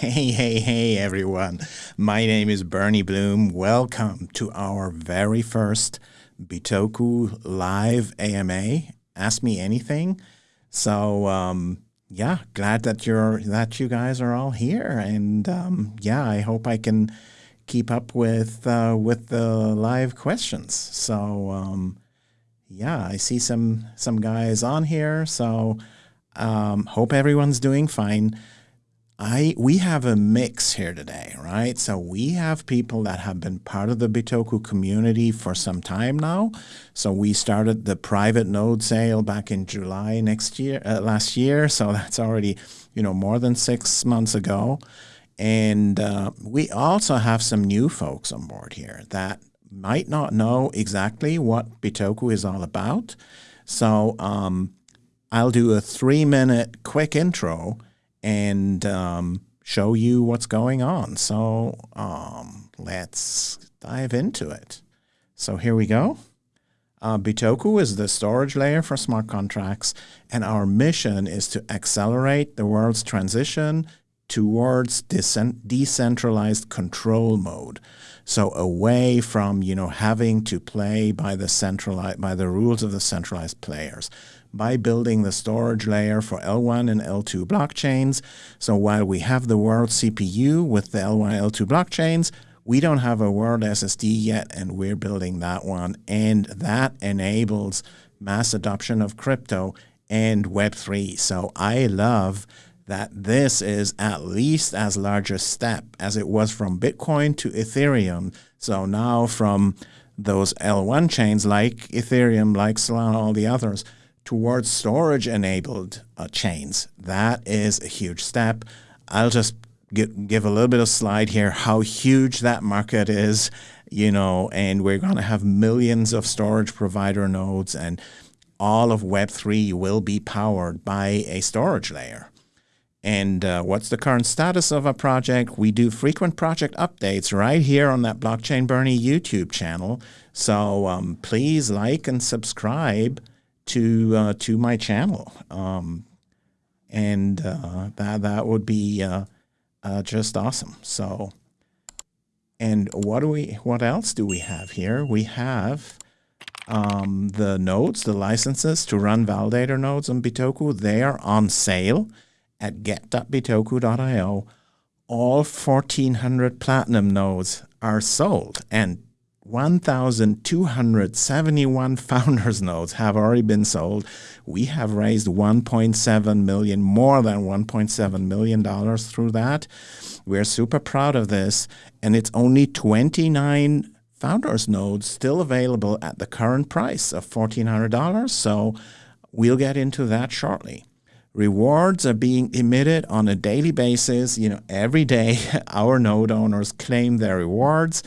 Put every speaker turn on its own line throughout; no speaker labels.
Hey, hey, hey, everyone. My name is Bernie Bloom. Welcome to our very first Bitoku Live AMA. Ask me anything. So, um, yeah, glad that you're that you guys are all here, and um, yeah, I hope I can keep up with uh, with the live questions. So, um, yeah, I see some some guys on here. So, um, hope everyone's doing fine. I we have a mix here today, right? So we have people that have been part of the Bitoku community for some time now. So we started the private node sale back in July next year, uh, last year. So that's already, you know, more than six months ago. And uh, we also have some new folks on board here that might not know exactly what Bitoku is all about. So um, I'll do a three minute quick intro and um, show you what's going on. So um, let's dive into it. So here we go. Uh, Bitoku is the storage layer for smart contracts, and our mission is to accelerate the world's transition towards decentralized control mode. So away from you know having to play by the centralized by the rules of the centralized players by building the storage layer for L1 and L2 blockchains. So while we have the world CPU with the L1 and L2 blockchains, we don't have a world SSD yet, and we're building that one. And that enables mass adoption of crypto and Web3. So I love that this is at least as large a step as it was from Bitcoin to Ethereum. So now from those L1 chains like Ethereum, like Solana, all the others, towards storage enabled uh, chains. That is a huge step. I'll just give, give a little bit of slide here how huge that market is, you know, and we're going to have millions of storage provider nodes and all of Web3 will be powered by a storage layer. And uh, what's the current status of a project? We do frequent project updates right here on that Blockchain Bernie YouTube channel. So um, please like and subscribe to uh, to my channel, um, and uh, that that would be uh, uh, just awesome. So, and what do we? What else do we have here? We have um, the nodes, the licenses to run validator nodes on Bitoku. They are on sale at get.bitoku.io. All 1,400 platinum nodes are sold, and 1,271 founders nodes have already been sold. We have raised 1.7 million, more than 1.7 million dollars through that. We're super proud of this, and it's only 29 founders nodes still available at the current price of $1,400. So we'll get into that shortly. Rewards are being emitted on a daily basis. You know, every day our node owners claim their rewards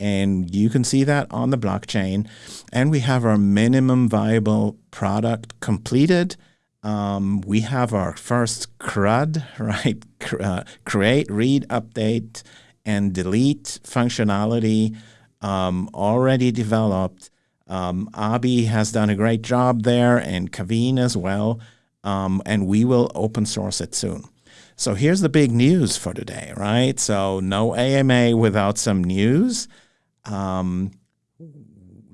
and you can see that on the blockchain. And we have our minimum viable product completed. Um, we have our first CRUD, right? Uh, create, read, update, and delete functionality um, already developed. Um, Abi has done a great job there, and Kaveen as well. Um, and we will open source it soon. So here's the big news for today, right? So no AMA without some news. Um,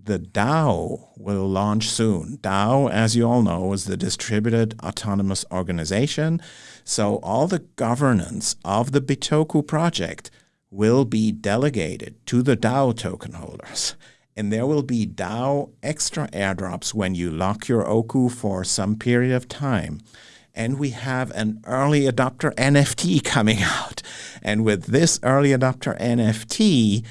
the DAO will launch soon. DAO, as you all know, is the Distributed Autonomous Organization. So all the governance of the Bitoku project will be delegated to the DAO token holders. And there will be DAO extra airdrops when you lock your Oku for some period of time. And we have an early adopter NFT coming out. And with this early adopter NFT,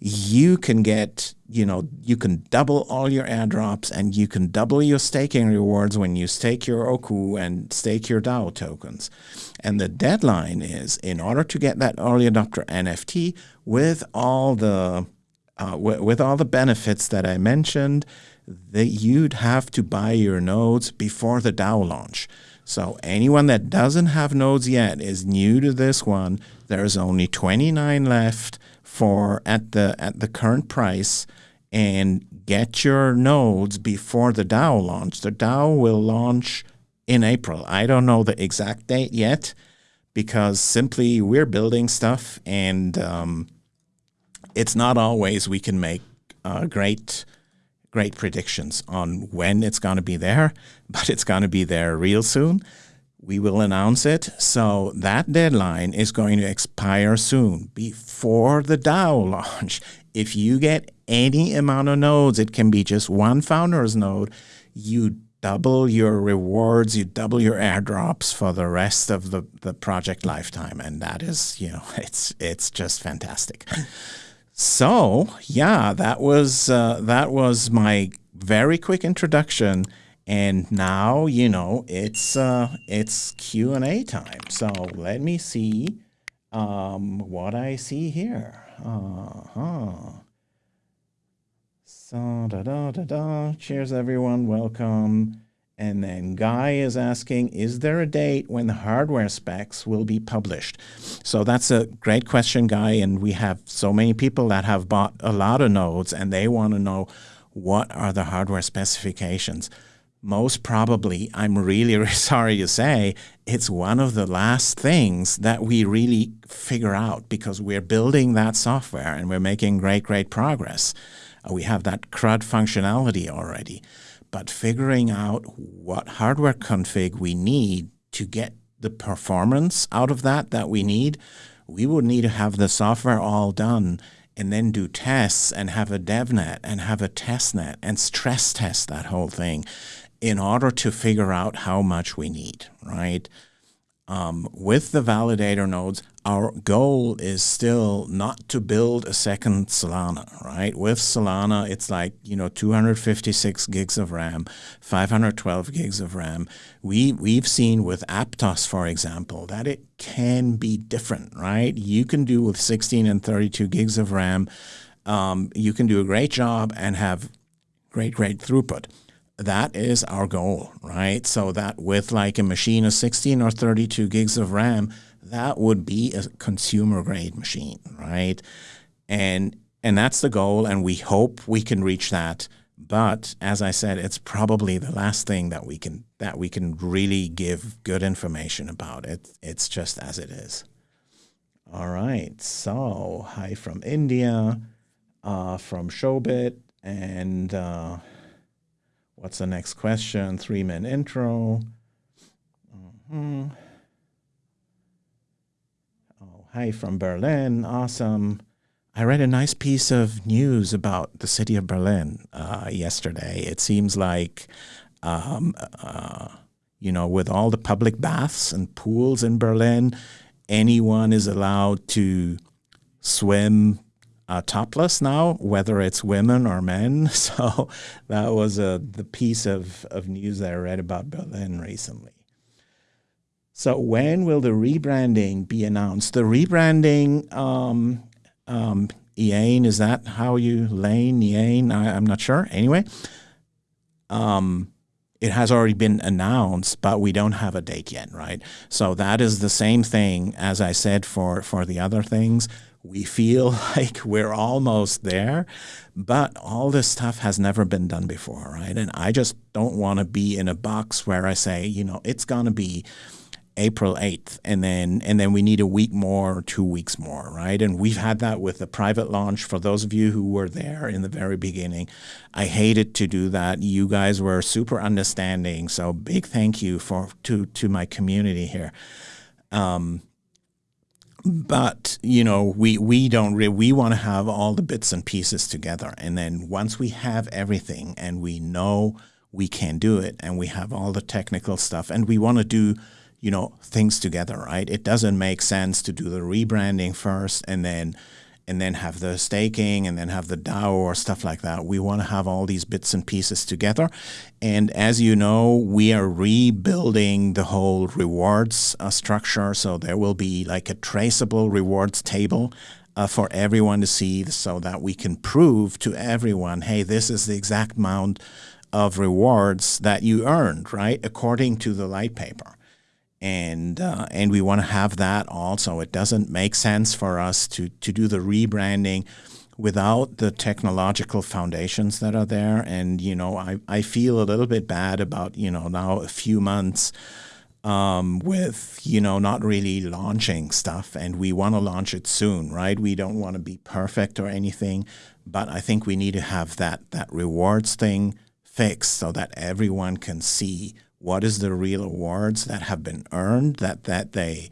you can get, you know, you can double all your airdrops and you can double your staking rewards when you stake your Oku and stake your DAO tokens. And the deadline is in order to get that early adopter NFT with all the uh, with all the benefits that I mentioned, that you'd have to buy your nodes before the DAO launch. So anyone that doesn't have nodes yet is new to this one. There's only 29 left for at the at the current price and get your nodes before the DAO launch. The DAO will launch in April. I don't know the exact date yet, because simply we're building stuff and um, it's not always we can make uh, great great predictions on when it's going to be there, but it's going to be there real soon. We will announce it. So that deadline is going to expire soon before the DAO launch. If you get any amount of nodes, it can be just one founder's node, you double your rewards, you double your airdrops for the rest of the, the project lifetime. And that is, you know, it's it's just fantastic. So yeah, that was uh, that was my very quick introduction, and now you know it's uh, it's Q and A time. So let me see um, what I see here. Uh huh. So da da da da. Cheers, everyone. Welcome. And then Guy is asking, is there a date when the hardware specs will be published? So that's a great question, Guy. And we have so many people that have bought a lot of nodes and they want to know what are the hardware specifications. Most probably, I'm really, really sorry to say, it's one of the last things that we really figure out because we're building that software and we're making great, great progress. Uh, we have that CRUD functionality already but figuring out what hardware config we need to get the performance out of that that we need, we would need to have the software all done and then do tests and have a DevNet and have a testnet and stress test that whole thing in order to figure out how much we need, right? Um, with the validator nodes, our goal is still not to build a second Solana, right? With Solana, it's like, you know, 256 gigs of RAM, 512 gigs of RAM. We, we've seen with Aptos, for example, that it can be different, right? You can do with 16 and 32 gigs of RAM, um, you can do a great job and have great, great throughput that is our goal, right? So that with like a machine of 16 or 32 gigs of RAM, that would be a consumer grade machine, right? And and that's the goal, and we hope we can reach that. But as I said, it's probably the last thing that we can that we can really give good information about. It it's just as it is. All right. So hi from India, uh, from Showbit, and uh, what's the next question? Three minute intro. Mm-hmm. Hi from Berlin. Awesome. I read a nice piece of news about the city of Berlin uh, yesterday. It seems like, um, uh, you know, with all the public baths and pools in Berlin, anyone is allowed to swim uh, topless now, whether it's women or men. So that was a, the piece of, of news that I read about Berlin recently. So when will the rebranding be announced? The rebranding, um, um, is that how you, Lane, Ian? I, am not sure. Anyway, um, it has already been announced, but we don't have a date yet, right? So that is the same thing as I said for, for the other things. We feel like we're almost there, but all this stuff has never been done before, right? And I just don't want to be in a box where I say, you know, it's going to be April 8th and then and then we need a week more or two weeks more right? And we've had that with the private launch. For those of you who were there in the very beginning I hated to do that. You guys were super understanding. So big thank you for to to my community here. Um, but you know we we don't really we want to have all the bits and pieces together and then once we have everything and we know we can do it and we have all the technical stuff and we want to do you know, things together, right? It doesn't make sense to do the rebranding first and then and then have the staking and then have the DAO or stuff like that. We want to have all these bits and pieces together. And as you know, we are rebuilding the whole rewards uh, structure. So there will be like a traceable rewards table uh, for everyone to see so that we can prove to everyone, hey, this is the exact amount of rewards that you earned, right? According to the light paper and uh, and we want to have that also. It doesn't make sense for us to to do the rebranding without the technological foundations that are there. And you know, I I feel a little bit bad about you know now a few months. um, with you know not really launching stuff, and we want to launch it soon, right? We don't want to be perfect or anything, but I think we need to have that that rewards thing fixed so that everyone can see what is the real awards that have been earned that that they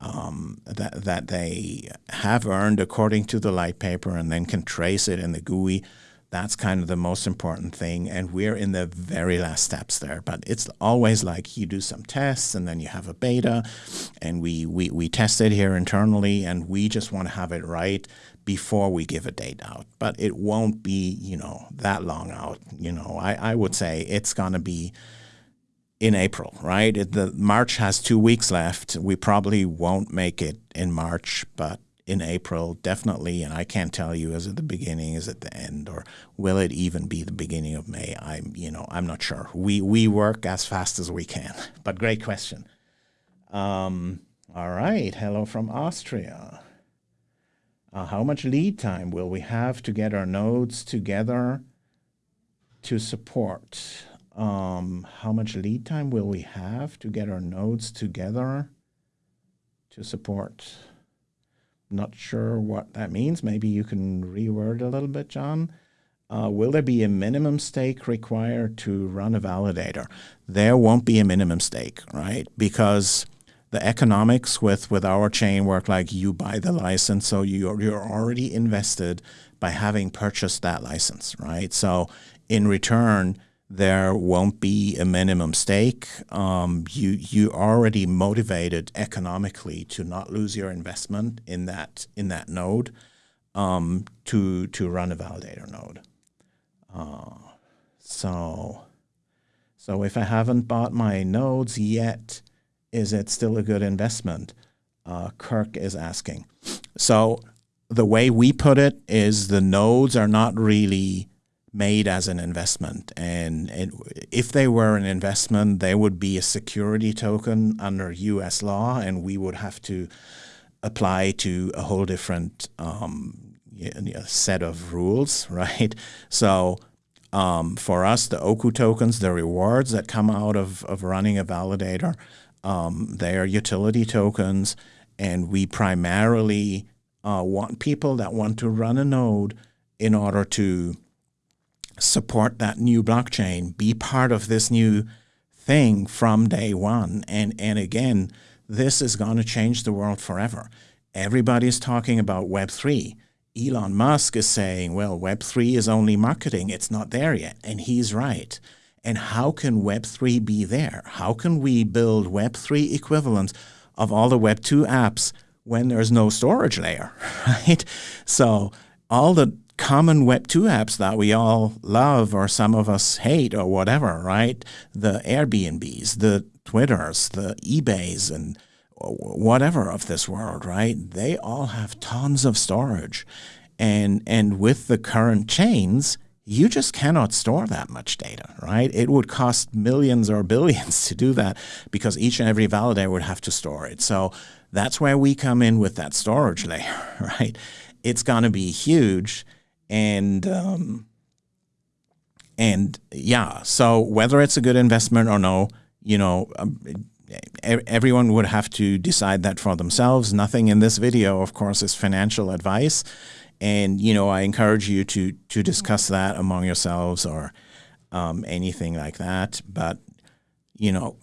um, that that they have earned according to the light paper, and then can trace it in the GUI. That's kind of the most important thing, and we're in the very last steps there. But it's always like you do some tests, and then you have a beta, and we we we test it here internally, and we just want to have it right before we give a date out. But it won't be you know that long out. You know, I I would say it's gonna be in April, right? It, the March has two weeks left. We probably won't make it in March, but in April, definitely. And I can't tell you is it the beginning, is it the end, or will it even be the beginning of May? I'm, you know, I'm not sure. We we work as fast as we can. But great question. Um, all right. Hello from Austria. Uh, how much lead time will we have to get our nodes together to support? Um, how much lead time will we have to get our nodes together to support? Not sure what that means. Maybe you can reword a little bit, John. Uh, will there be a minimum stake required to run a validator? There won't be a minimum stake, right? Because the economics with, with our chain work like you buy the license, so you're, you're already invested by having purchased that license, right? So in return, there won't be a minimum stake. Um, you you already motivated economically to not lose your investment in that in that node um, to to run a validator node. Uh, so so if I haven't bought my nodes yet, is it still a good investment? Uh, Kirk is asking. So the way we put it is the nodes are not really made as an investment. And it, if they were an investment, they would be a security token under US law, and we would have to apply to a whole different um, set of rules, right? So um, for us, the Oku tokens, the rewards that come out of, of running a validator, um, they are utility tokens, and we primarily uh, want people that want to run a node in order to support that new blockchain, be part of this new thing from day one. And, and again, this is going to change the world forever. Everybody's talking about Web3. Elon Musk is saying, well, Web3 is only marketing, it's not there yet. And he's right. And how can Web3 be there? How can we build Web3 equivalents of all the Web2 apps when there's no storage layer, right? So all the common Web2 apps that we all love or some of us hate or whatever, right? The Airbnbs, the Twitters, the eBays, and whatever of this world, right? They all have tons of storage. And, and with the current chains, you just cannot store that much data, right? It would cost millions or billions to do that because each and every validator would have to store it. So that's where we come in with that storage layer, right? It's going to be huge and um, and yeah, so whether it's a good investment or no, you know, um, everyone would have to decide that for themselves. Nothing in this video, of course, is financial advice, and you know, I encourage you to to discuss that among yourselves or um, anything like that. But you know,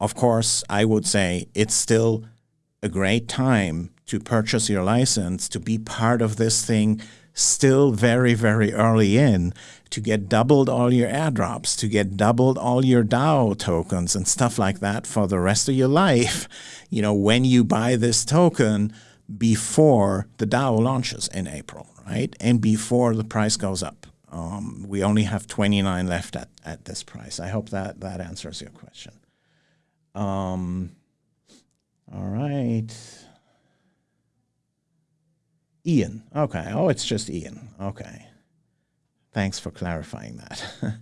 of course, I would say it's still a great time to purchase your license to be part of this thing still very, very early in to get doubled all your airdrops, to get doubled all your DAO tokens and stuff like that for the rest of your life, you know, when you buy this token before the DAO launches in April, right? And before the price goes up. Um, we only have 29 left at, at this price. I hope that that answers your question. Um, all right. Ian. Okay. Oh, it's just Ian. Okay. Thanks for clarifying that.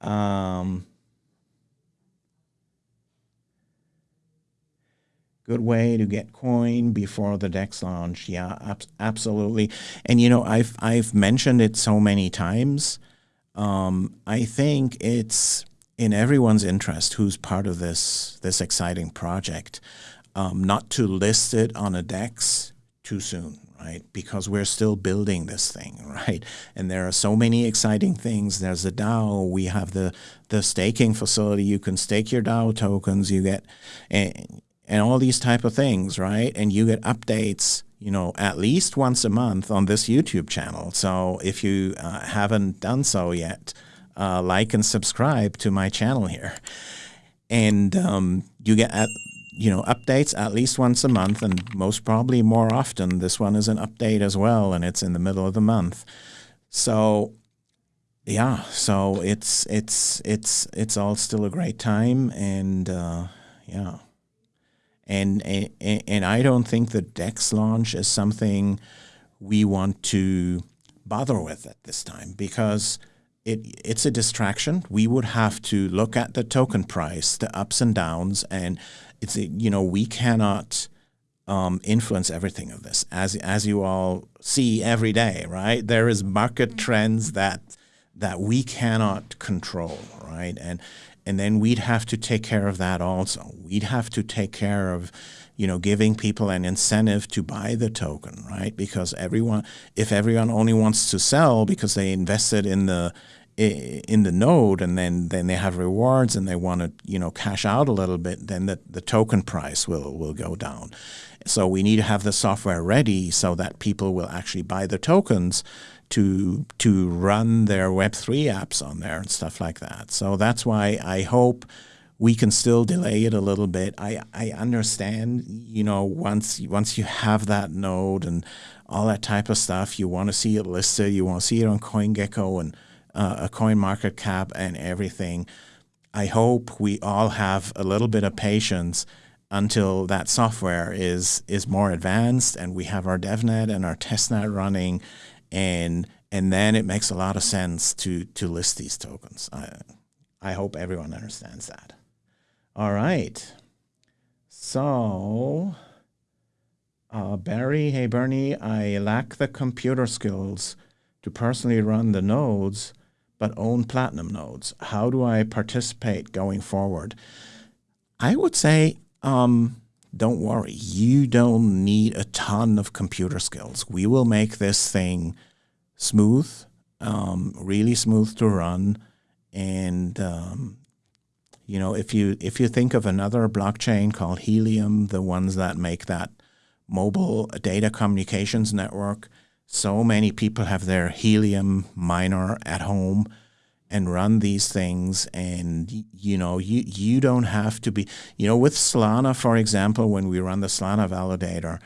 um, good way to get coin before the DEX launch. Yeah, ab absolutely. And you know, I've I've mentioned it so many times. Um, I think it's in everyone's interest who's part of this this exciting project, um, not to list it on a DEX too soon, right? Because we're still building this thing, right? And there are so many exciting things. There's the DAO. We have the the staking facility. You can stake your DAO tokens. You get and, and all these type of things, right? And you get updates, you know, at least once a month on this YouTube channel. So if you uh, haven't done so yet, uh, like and subscribe to my channel here. And um, you get at you know updates at least once a month, and most probably more often. This one is an update as well, and it's in the middle of the month. So yeah, so it's it's it's it's all still a great time, and uh, yeah, and, and and I don't think the Dex launch is something we want to bother with at this time because it, it's a distraction. We would have to look at the token price, the ups and downs, and it's you know we cannot um, influence everything of this as as you all see every day, right? There is market mm-hmm. trends that that we cannot control, right? And and then we'd have to take care of that also. We'd have to take care of you know, giving people an incentive to buy the token, right? Because everyone, if everyone only wants to sell because they invested in the in the node and then, then they have rewards and they want to you know cash out a little bit, then the, the token price will will go down. So we need to have the software ready so that people will actually buy the tokens to to run their Web3 apps on there and stuff like that. So that's why I hope we can still delay it a little bit. I, I understand, you know, once once you have that node and all that type of stuff, you want to see it listed, you want to see it on CoinGecko and uh, a coin market cap and everything. I hope we all have a little bit of patience until that software is is more advanced and we have our DevNet and our testnet running and and then it makes a lot of sense to to list these tokens. I, I hope everyone understands that. All right. So, uh, Barry, hey Bernie, I lack the computer skills to personally run the nodes, but own platinum nodes. How do I participate going forward? I would say, um, don't worry. You don't need a ton of computer skills. We will make this thing smooth, um, really smooth to run, and um, you know, if you if you think of another blockchain called Helium, the ones that make that mobile data communications network, so many people have their Helium miner at home and run these things. And you know you you don't have to be you know with Solana for example when we run the Solana validator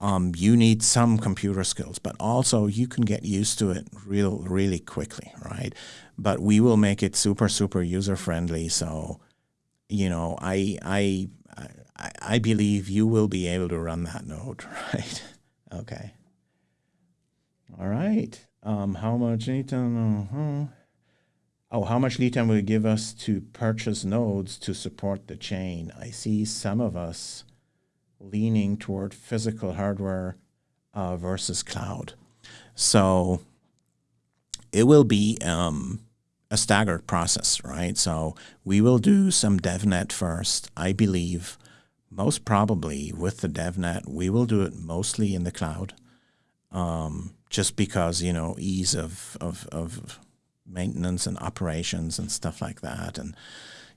um, you need some computer skills but also you can get used to it real really quickly right but we will make it super super user friendly. So, you know, I I I, I believe you will be able to run that node, right? okay. All right. Um, how much time? Uh-huh. Oh, how much lead time will it give us to purchase nodes to support the chain? I see some of us leaning toward physical hardware uh, versus cloud. So it will be um, a staggered process, right? So we will do some DevNet first, I believe. Most probably with the DevNet, we will do it mostly in the cloud, um, just because you know ease of, of of maintenance and operations and stuff like that, and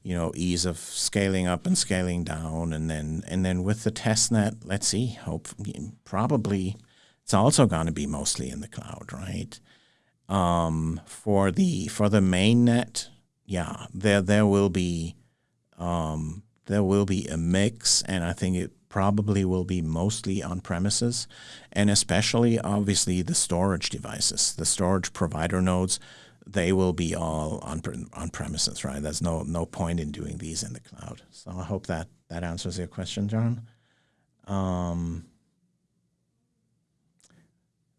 you know ease of scaling up and scaling down, and then and then with the testnet, let's see, hope probably it's also going to be mostly in the cloud, right? Um, for the for the main net, yeah, there there will be um, there will be a mix, and I think it probably will be mostly on premises, and especially obviously the storage devices, the storage provider nodes, they will be all on on premises, right? There's no no point in doing these in the cloud. So I hope that that answers your question, John. Um,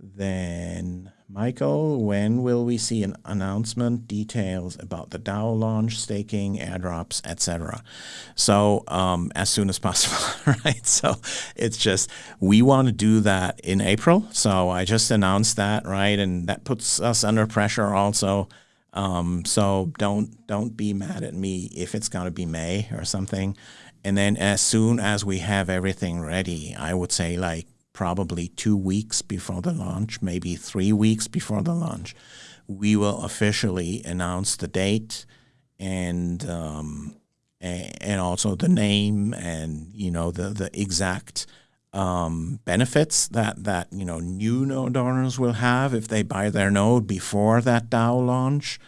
then Michael, when will we see an announcement details about the DAO launch, staking, airdrops, etc.? So um, as soon as possible, right? So it's just we want to do that in April. So I just announced that, right? And that puts us under pressure also. Um, so don't don't be mad at me if it's going to be May or something. And then as soon as we have everything ready, I would say like probably two weeks before the launch, maybe three weeks before the launch, we will officially announce the date and um, and also the name and you know the the exact um, benefits that that you know new node owners will have if they buy their node before that DAO launch,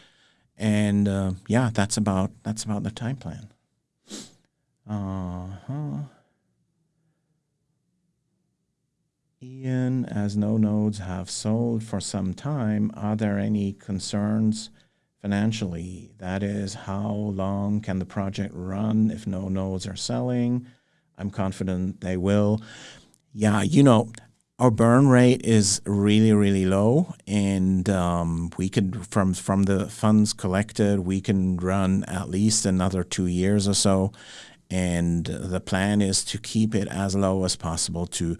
and uh, yeah, that's about that's about the time plan. Uh huh. Ian, as no nodes have sold for some time, are there any concerns financially? That is, how long can the project run if no nodes are selling? I'm confident they will. Yeah, you know, our burn rate is really, really low, and um, we could from from the funds collected, we can run at least another two years or so, and the plan is to keep it as low as possible to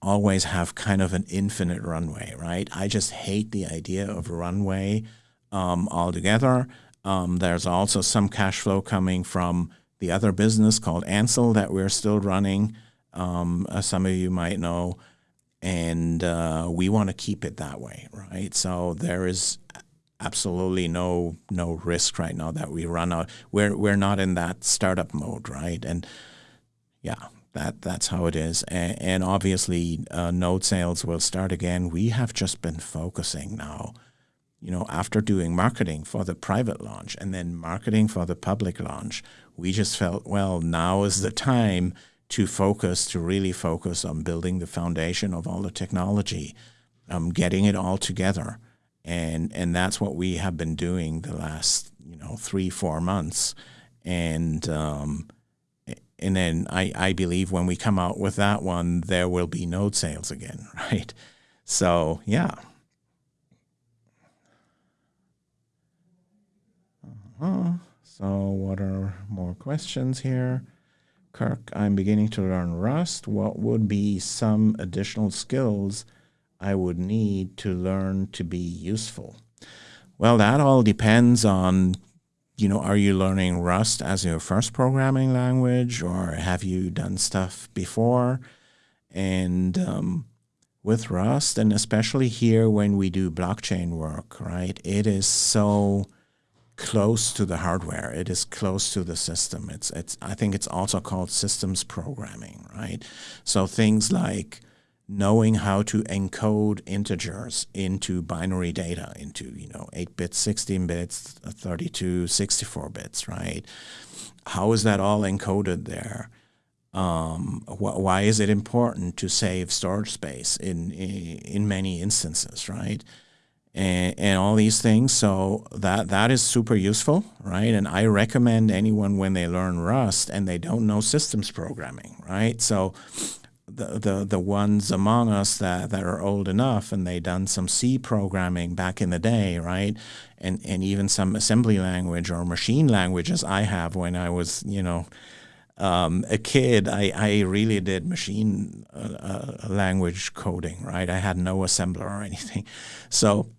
always have kind of an infinite runway, right? I just hate the idea of runway um, altogether. Um, there's also some cash flow coming from the other business called Ansel that we're still running. Um, some of you might know, and uh, we want to keep it that way, right? So there is absolutely no no risk right now that we run out. We're we're not in that startup mode, right? And yeah, that that's how it is. And, and obviously, uh, node sales will start again. We have just been focusing now you know, after doing marketing for the private launch and then marketing for the public launch, we just felt, well, now is the time to focus, to really focus on building the foundation of all the technology, um, getting it all together. And, and that's what we have been doing the last, you know, three, four months. And, um, and then I, I believe when we come out with that one, there will be node sales again, right? So, yeah. Uh, so what are more questions here? Kirk, I'm beginning to learn Rust. What would be some additional skills I would need to learn to be useful? Well, that all depends on, you know, are you learning Rust as your first programming language or have you done stuff before? And um, with Rust, and especially here when we do blockchain work, right, it is so close to the hardware. It is close to the system. It's it's I think it's also called systems programming, right? So things like knowing how to encode integers into binary data into, you know, 8 bits, 16 bits, 32, 64 bits, right? How is that all encoded there? Um, wh why is it important to save storage space in, in, in many instances, right? and, and all these things. So that that is super useful, right? And I recommend anyone when they learn Rust and they don't know systems programming, right? So the, the, the ones among us that, that are old enough and they done some C programming back in the day, right? And, and even some assembly language or machine languages I have when I was, you know, um, a kid, I, I really did machine uh, uh, language coding, right? I had no assembler or anything. So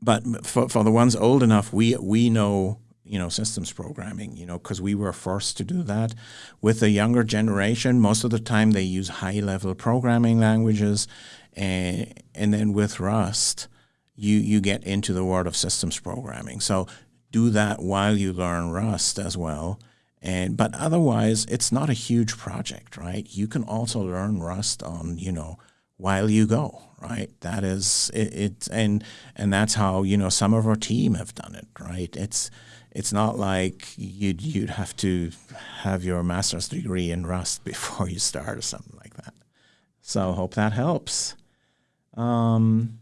but for, for the ones old enough, we we know you know systems programming, you know, because we were forced to do that. With the younger generation, most of the time they use high level programming languages, and and then with Rust, you you get into the world of systems programming. So do that while you learn Rust as well. And but otherwise, it's not a huge project, right? You can also learn Rust on you know while you go, right? That is it, it, and and that's how you know some of our team have done it, right? It's it's not like you'd you'd have to have your master's degree in Rust before you start or something like that. So hope that helps. Um,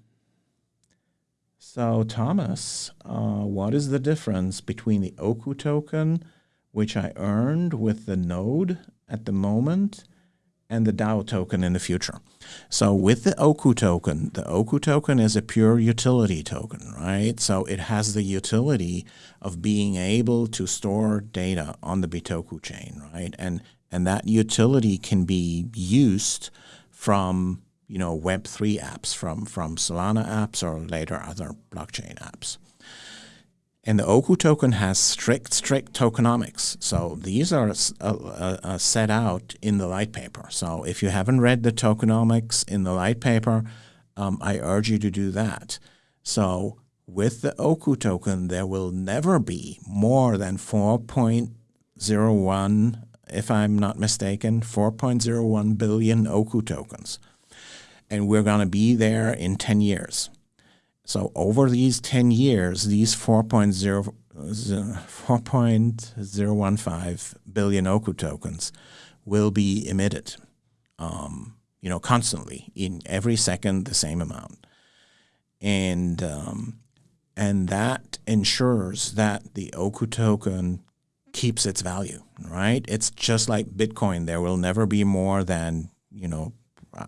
so Thomas, uh, what is the difference between the Oku token, which I earned with the node at the moment, and the DAO token in the future. So with the Oku token, the Oku token is a pure utility token, right? So it has the utility of being able to store data on the Bitoku chain, right? And and that utility can be used from you know Web3 apps, from from Solana apps, or later other blockchain apps. And the Oku token has strict, strict tokenomics. So these are uh, uh, set out in the light paper. So if you haven't read the tokenomics in the light paper, um, I urge you to do that. So with the Oku token, there will never be more than 4.01, if I'm not mistaken, 4.01 billion Oku tokens. And we're going to be there in 10 years. So over these 10 years, these 4.0, 4.015 billion Oku tokens will be emitted, um, you know, constantly in every second the same amount. And, um, and that ensures that the Oku token keeps its value, right? It's just like Bitcoin. There will never be more than, you know,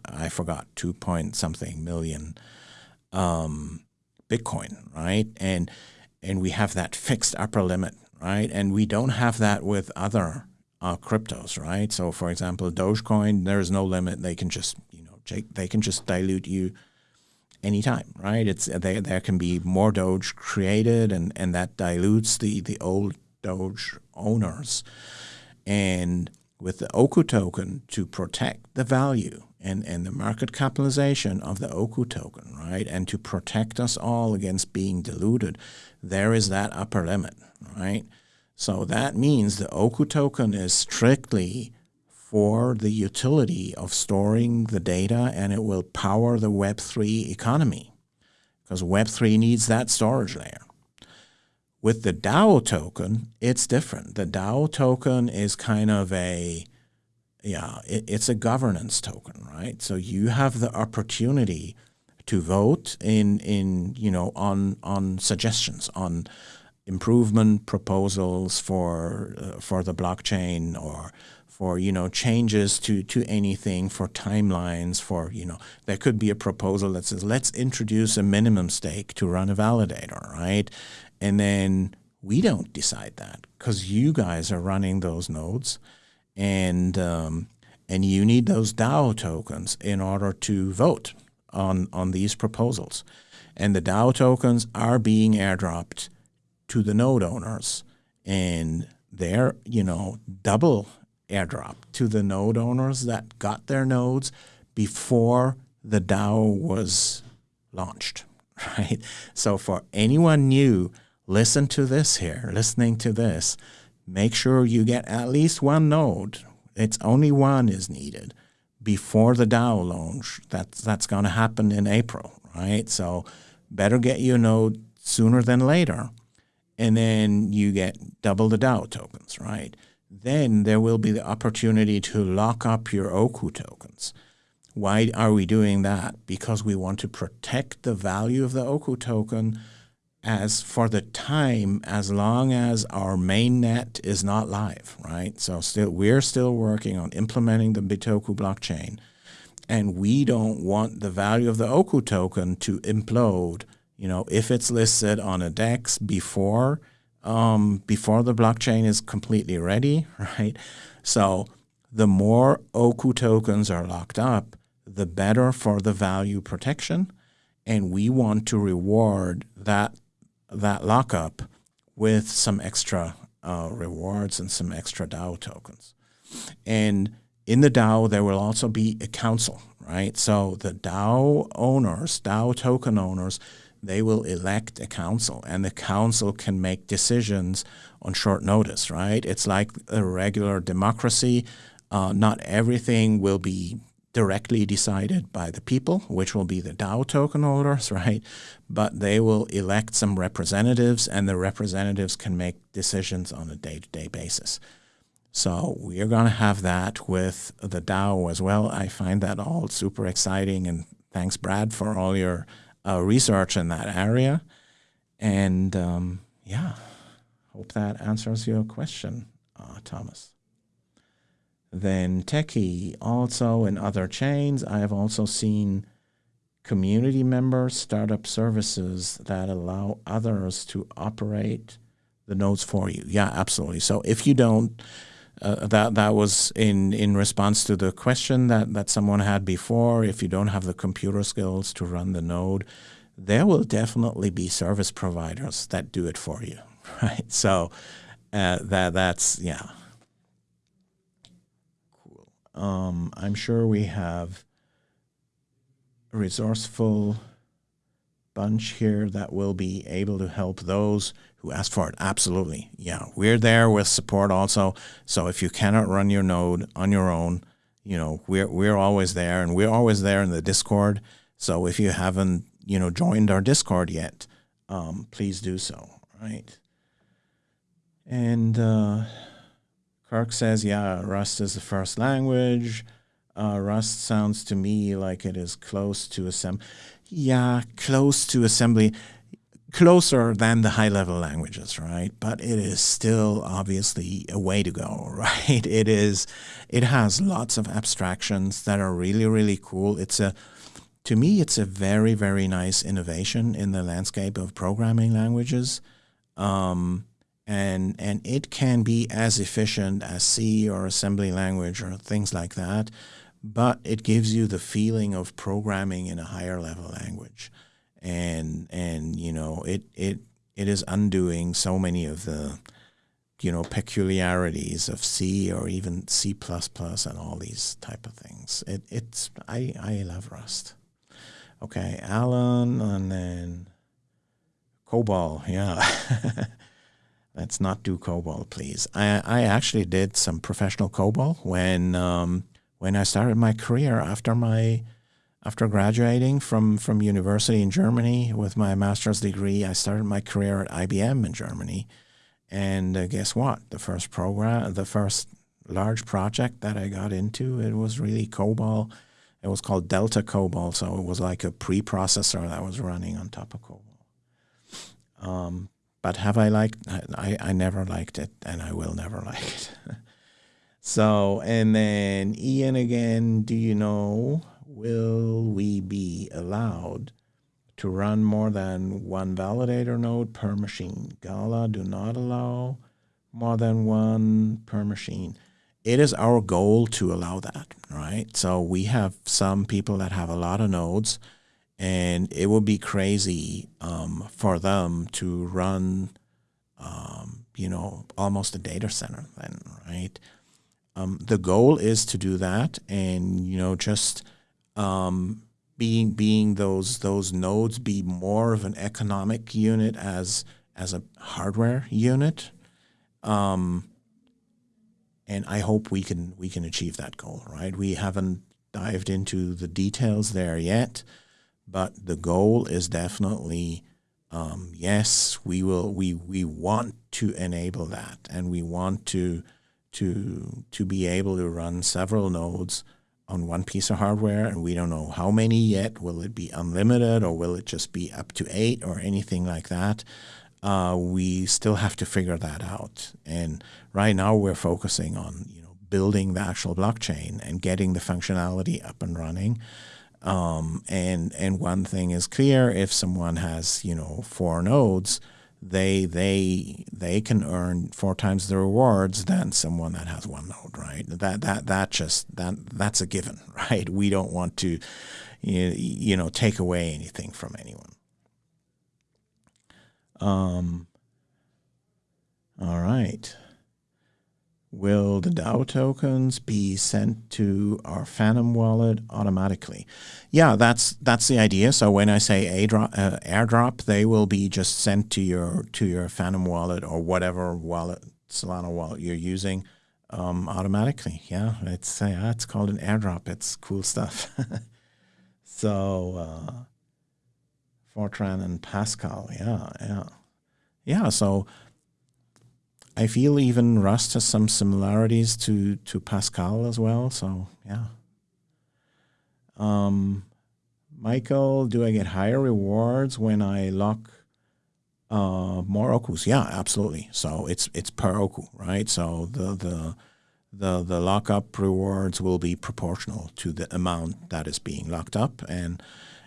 I forgot, 2 point something million um, Bitcoin, right? And and we have that fixed upper limit, right? And we don't have that with other uh, cryptos, right? So, for example, Dogecoin, there is no limit. They can just, you know, they can just dilute you anytime, right? It's there. There can be more Doge created, and and that dilutes the the old Doge owners. And with the Oku token to protect the value and, and the market capitalization of the Oku token, right? And to protect us all against being diluted, there is that upper limit, right? So that means the Oku token is strictly for the utility of storing the data and it will power the Web3 economy because Web3 needs that storage layer. With the DAO token, it's different. The DAO token is kind of a yeah, it, it's a governance token, right? So you have the opportunity to vote in in you know on on suggestions on improvement proposals for uh, for the blockchain or for you know changes to to anything for timelines for you know there could be a proposal that says let's introduce a minimum stake to run a validator right and then we don't decide that because you guys are running those nodes and um, and you need those DAO tokens in order to vote on on these proposals, and the DAO tokens are being airdropped to the node owners, and they're you know double airdrop to the node owners that got their nodes before the DAO was launched, right? So for anyone new, listen to this here, listening to this make sure you get at least one node. It's only one is needed before the DAO launch. That's that's going to happen in April, right? So better get your node sooner than later, and then you get double the DAO tokens, right? Then there will be the opportunity to lock up your Oku tokens. Why are we doing that? Because we want to protect the value of the Oku token as for the time as long as our main net is not live, right? So still we're still working on implementing the Bitoku blockchain and we don't want the value of the Oku token to implode, you know, if it's listed on a DEX before um, before the blockchain is completely ready, right? So the more Oku tokens are locked up, the better for the value protection. And we want to reward that that lockup with some extra uh, rewards and some extra DAO tokens. And in the DAO, there will also be a council, right? So the DAO owners, DAO token owners, they will elect a council, and the council can make decisions on short notice, right? It's like a regular democracy. Uh, not everything will be directly decided by the people, which will be the DAO token holders, right? But they will elect some representatives, and the representatives can make decisions on a day-to-day basis. So we are going to have that with the DAO as well. I find that all super exciting, and thanks, Brad, for all your uh, research in that area. And um, yeah, hope that answers your question, uh, Thomas. Then Techie, also in other chains, I have also seen community members start up services that allow others to operate the nodes for you. Yeah, absolutely. So if you don't, uh, that that was in in response to the question that that someone had before. If you don't have the computer skills to run the node, there will definitely be service providers that do it for you, right? So uh, that that's yeah. Um, I'm sure we have a resourceful bunch here that will be able to help those who ask for it. Absolutely. Yeah. We're there with support also. So if you cannot run your node on your own, you know, we're we're always there and we're always there in the Discord. So if you haven't, you know, joined our Discord yet, um, please do so. Right. And uh, Kirk says, yeah, Rust is the first language. Uh, Rust sounds to me like it is close to assembly. Yeah, close to assembly, closer than the high level languages, right? But it is still obviously a way to go, right? It is, it has lots of abstractions that are really, really cool. It's a, to me, it's a very, very nice innovation in the landscape of programming languages. Um, and and it can be as efficient as C or assembly language or things like that, but it gives you the feeling of programming in a higher level language, and and you know it it it is undoing so many of the you know peculiarities of C or even C and all these type of things. It it's I I love Rust. Okay, Alan, and then COBOL, yeah. Let's not do COBOL, please. I, I actually did some professional COBOL when um, when I started my career after my after graduating from from university in Germany with my master's degree. I started my career at IBM in Germany, and uh, guess what? The first program, the first large project that I got into, it was really COBOL. It was called Delta COBOL, so it was like a preprocessor that was running on top of COBOL. Um, but have I liked? I, I never liked it, and I will never like it. so, and then Ian again. Do you know? Will we be allowed to run more than one validator node per machine? Gala do not allow more than one per machine. It is our goal to allow that, right? So we have some people that have a lot of nodes and it would be crazy um, for them to run, um, you know, almost a data center then, right? Um, the goal is to do that, and you know, just um, being being those those nodes be more of an economic unit as as a hardware unit, um, and I hope we can we can achieve that goal, right? We haven't dived into the details there yet but the goal is definitely um, yes, we will. We we want to enable that, and we want to to to be able to run several nodes on one piece of hardware, and we don't know how many yet. Will it be unlimited, or will it just be up to eight, or anything like that? Uh, we still have to figure that out. And right now, we're focusing on you know building the actual blockchain and getting the functionality up and running. Um, and and one thing is clear: if someone has you know four nodes, they they they can earn four times the rewards than someone that has one node, right? That that that just that that's a given, right? We don't want to you, know take away anything from anyone. Um. All right will the DAO tokens be sent to our Phantom wallet automatically? Yeah, that's that's the idea. So when I say airdrop, uh, airdrop, they will be just sent to your to your Phantom wallet or whatever wallet Solana wallet you're using um, automatically. Yeah, it's uh, it's called an airdrop. It's cool stuff. so uh, Fortran and Pascal, yeah, yeah, yeah. So I feel even Rust has some similarities to to Pascal as well. So yeah. Um, Michael, do I get higher rewards when I lock uh, more okus? Yeah, absolutely. So it's it's per oku, right? So the the the the lockup rewards will be proportional to the amount that is being locked up, and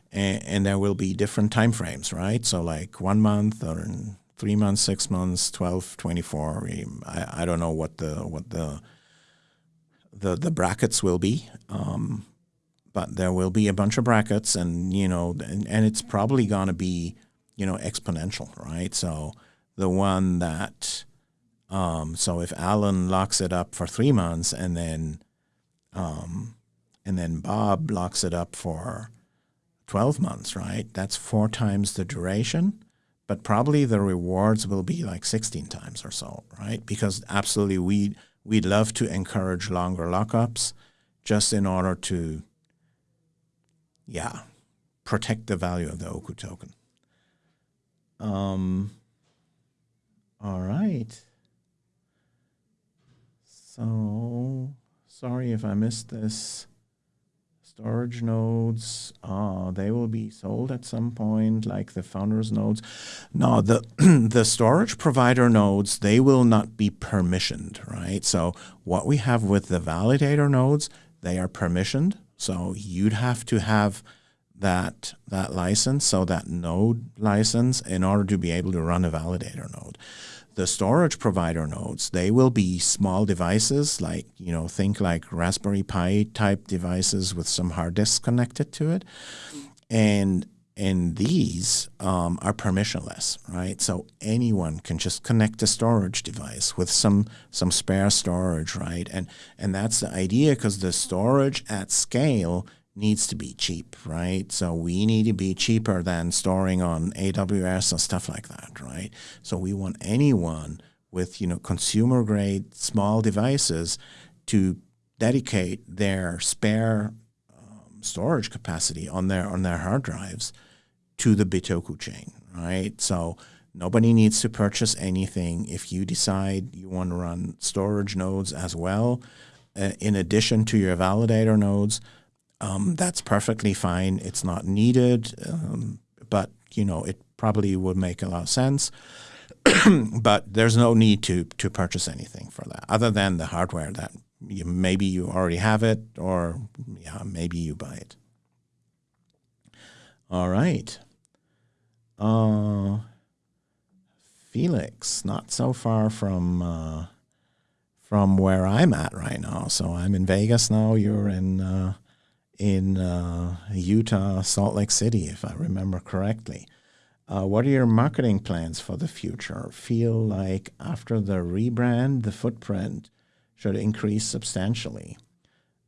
and, and there will be different time frames, right? So like one month or three months, six months, 12, 24. I, I don't know what the what the the the brackets will be, um, but there will be a bunch of brackets, and you know, and, and it's probably going to be you know exponential, right? So the one that um, so if Alan locks it up for three months and then um, and then Bob locks it up for 12 months, right? That's four times the duration, but probably the rewards will be like 16 times or so, right? Because absolutely we we'd love to encourage longer lockups just in order to yeah, protect the value of the Oku token. Um, all right. So sorry if I missed this. Storage nodes, uh, they will be sold at some point, like the founders nodes. No, the the storage provider nodes, they will not be permissioned, right? So what we have with the validator nodes, they are permissioned. So you'd have to have that that license, so that node license, in order to be able to run a validator node the storage provider nodes, they will be small devices like, you know, think like Raspberry Pi type devices with some hard disks connected to it. And and these um, are permissionless, right? So anyone can just connect a storage device with some some spare storage, right? And and that's the idea because the storage at scale needs to be cheap, right? So we need to be cheaper than storing on AWS or stuff like that, right? So we want anyone with you know consumer grade small devices to dedicate their spare um, storage capacity on their on their hard drives to the Bitoku chain, right? So nobody needs to purchase anything. If you decide you want to run storage nodes as well, uh, in addition to your validator nodes, um, that's perfectly fine. It's not needed, um, but you know it probably would make a lot of sense. but there's no need to to purchase anything for that, other than the hardware that you, maybe you already have it, or yeah, maybe you buy it. All right. Uh, Felix, not so far from uh, from where I'm at right now. So I'm in Vegas now. You're in uh, in uh, Utah, Salt Lake City, if I remember correctly. Uh, what are your marketing plans for the future? Feel like after the rebrand, the footprint should increase substantially.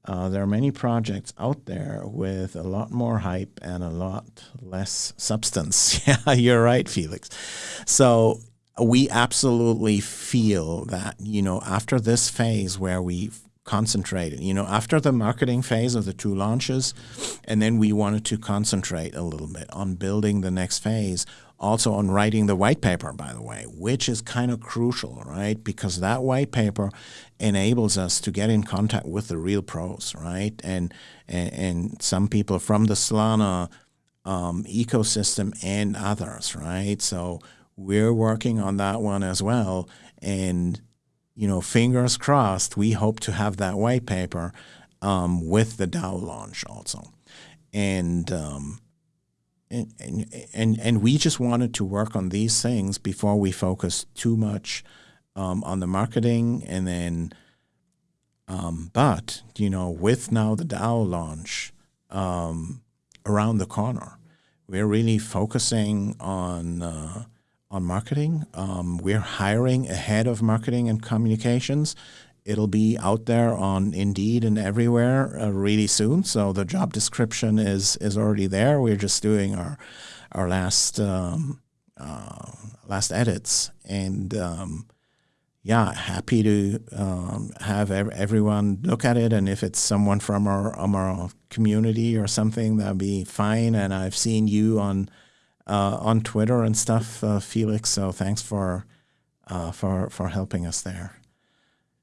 Uh, there are many projects out there with a lot more hype and a lot less substance. yeah, you're right, Felix. So we absolutely feel that, you know, after this phase where we concentrated. You know, after the marketing phase of the two launches, and then we wanted to concentrate a little bit on building the next phase, also on writing the white paper, by the way, which is kind of crucial, right? Because that white paper enables us to get in contact with the real pros, right? And and, and some people from the Solana um, ecosystem and others, right? So we're working on that one as well, and you know, fingers crossed, we hope to have that white paper um, with the DAO launch also. And, um, and, and, and, and we just wanted to work on these things before we focus too much um, on the marketing and then, um, but, you know, with now the DAO launch um, around the corner, we're really focusing on uh, on marketing. Um, we're hiring a head of marketing and communications. It'll be out there on Indeed and everywhere uh, really soon. So the job description is is already there. We're just doing our our last um, uh, last edits, and um, yeah, happy to um, have ev- everyone look at it. And if it's someone from our, our community or something, that'd be fine. And I've seen you on uh, on Twitter and stuff, uh, Felix. So thanks for uh, for for helping us there.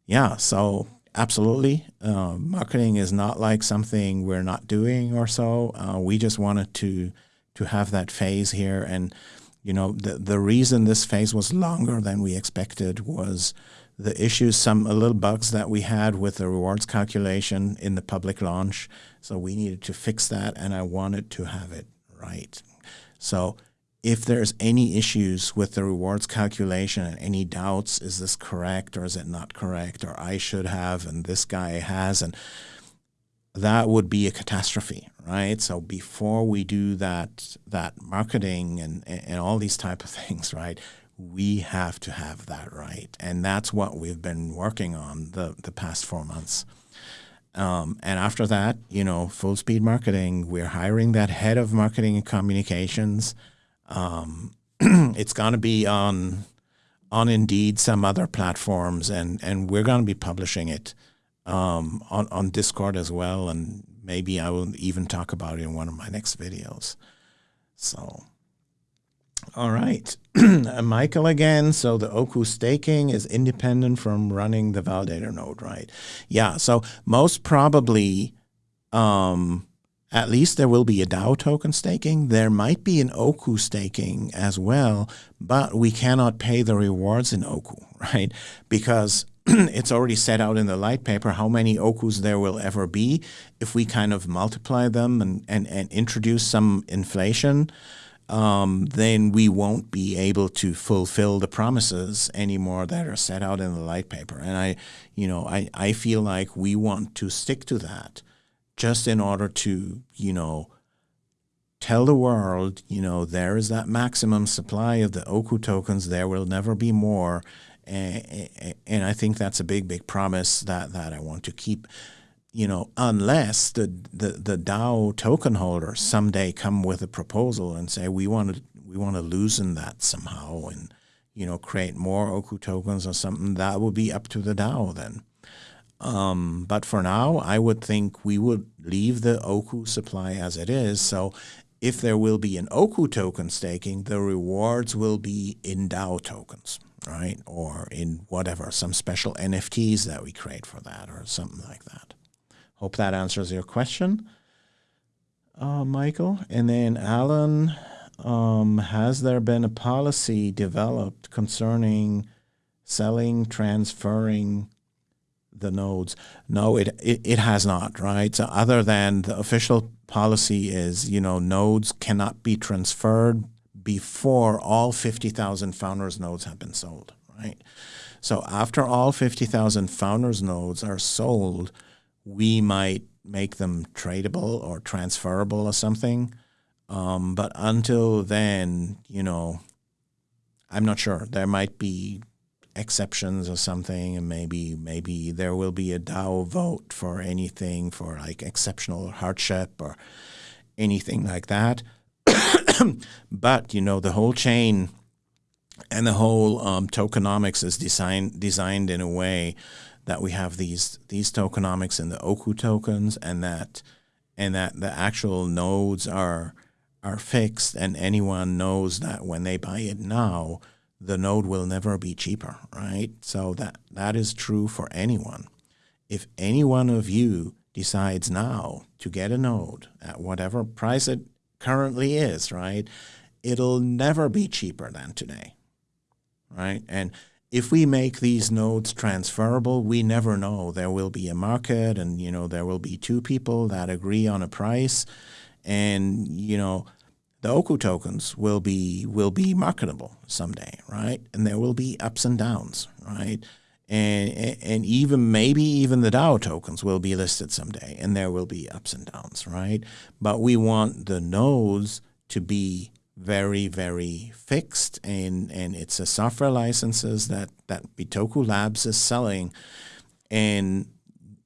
Yeah, so absolutely, uh, marketing is not like something we're not doing or so. Uh, we just wanted to to have that phase here, and you know the the reason this phase was longer than we expected was the issues, some a little bugs that we had with the rewards calculation in the public launch. So we needed to fix that, and I wanted to have it right. So if there's any issues with the rewards calculation and any doubts, is this correct or is it not correct, or I should have and this guy has, and that would be a catastrophe, right? So before we do that that marketing and, and all these type of things, right, we have to have that right. And that's what we've been working on the, the past four months. Um, and after that, you know, full speed marketing, we're hiring that head of marketing and communications. Um, it's going to be on on Indeed, some other platforms, and, and we're going to be publishing it um, on, on Discord as well. And maybe I will even talk about it in one of my next videos. So all right. Michael again. So the Oku staking is independent from running the validator node, right? Yeah. So most probably, um, at least there will be a DAO token staking. There might be an Oku staking as well, but we cannot pay the rewards in Oku, right? Because it's already set out in the light paper how many Okus there will ever be. If we kind of multiply them and, and, and introduce some inflation, um, then we won't be able to fulfill the promises anymore that are set out in the light paper. And I, you know, I, I feel like we want to stick to that just in order to, you know, tell the world, you know, there is that maximum supply of the Oku tokens. There will never be more. And, and I think that's a big, big promise that, that I want to keep you know, unless the, the, the DAO token holders someday come with a proposal and say we want to we want to loosen that somehow and you know create more Oku tokens or something, that would be up to the DAO then. Um, but for now, I would think we would leave the Oku supply as it is. So if there will be an Oku token staking, the rewards will be in DAO tokens, right? Or in whatever, some special NFTs that we create for that or something like that. Hope that answers your question, uh, Michael. And then Alan, um, has there been a policy developed concerning selling, transferring the nodes? No, it, it, it has not, right? So other than the official policy is, you know, nodes cannot be transferred before all 50,000 founders nodes have been sold, right? So after all 50,000 founders nodes are sold, we might make them tradable or transferable or something. Um, but until then, you know, I'm not sure. There might be exceptions or something, and maybe maybe there will be a DAO vote for anything for like exceptional hardship or anything like that. but you know, the whole chain and the whole um, tokenomics is designed designed in a way that we have these these tokenomics in the Oku tokens and that and that the actual nodes are are fixed and anyone knows that when they buy it now the node will never be cheaper right? So that that is true for anyone. If any one of you decides now to get a node at whatever price it currently is right it'll never be cheaper than today right? And if we make these nodes transferable, we never know. There will be a market and, you know, there will be two people that agree on a price and, you know, the Oku tokens will be will be marketable someday, right? And there will be ups and downs, right? And and even maybe even the DAO tokens will be listed someday, and there will be ups and downs, right? But we want the nodes to be very, very fixed, and, and it's a software licenses that, that Bitoku Labs is selling. And,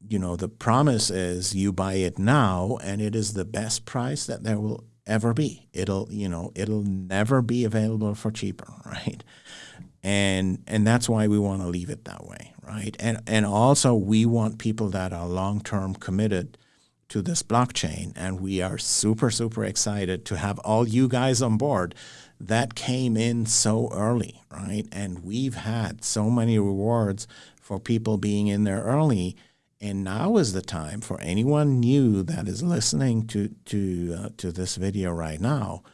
you know, the promise is you buy it now, and it is the best price that there will ever be. It'll, you know, it'll never be available for cheaper, right? And and that's why we want to leave it that way, right? And and also we want people that are long term committed to this blockchain. And we are super, super excited to have all you guys on board. That came in so early, right? And we've had so many rewards for people being in there early. And now is the time for anyone new that is listening to, to, uh, to this video right now.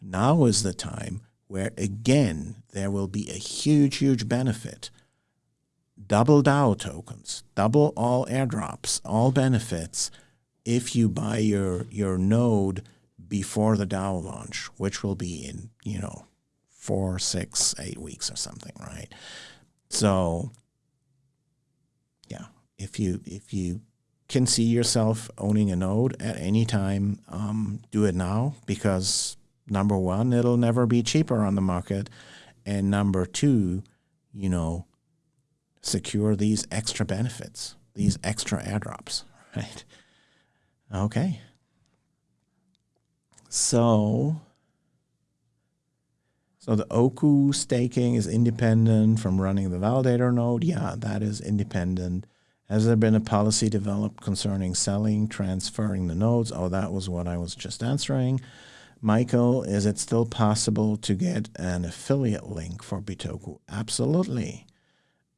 Now is the time where, again, there will be a huge, huge benefit double DAO tokens, double all airdrops, all benefits if you buy your your node before the DAO launch, which will be in you know four, six, eight weeks or something, right? So yeah, if you if you can see yourself owning a node at any time, um, do it now because number one, it'll never be cheaper on the market. And number two, you know, secure these extra benefits, these extra airdrops, right? Okay. So, so the Oku staking is independent from running the validator node. Yeah, that is independent. Has there been a policy developed concerning selling, transferring the nodes? Oh, that was what I was just answering. Michael, is it still possible to get an affiliate link for Bitoku? Absolutely.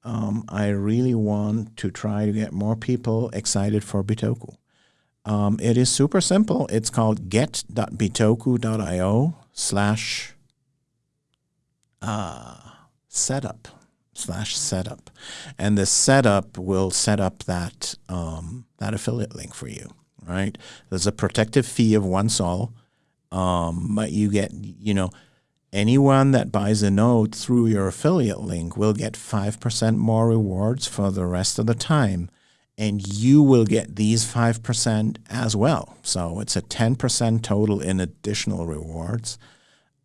Um, I really want to try to get more people excited for Bitoku. Um, it is super simple. It's called get.bitoku.io slash uh, setup slash setup. And the setup will set up that, um, that affiliate link for you, right? There's a protective fee of one sol, um, but you get, you know, anyone that buys a node through your affiliate link will get 5% more rewards for the rest of the time and you will get these 5% as well. So it's a 10% total in additional rewards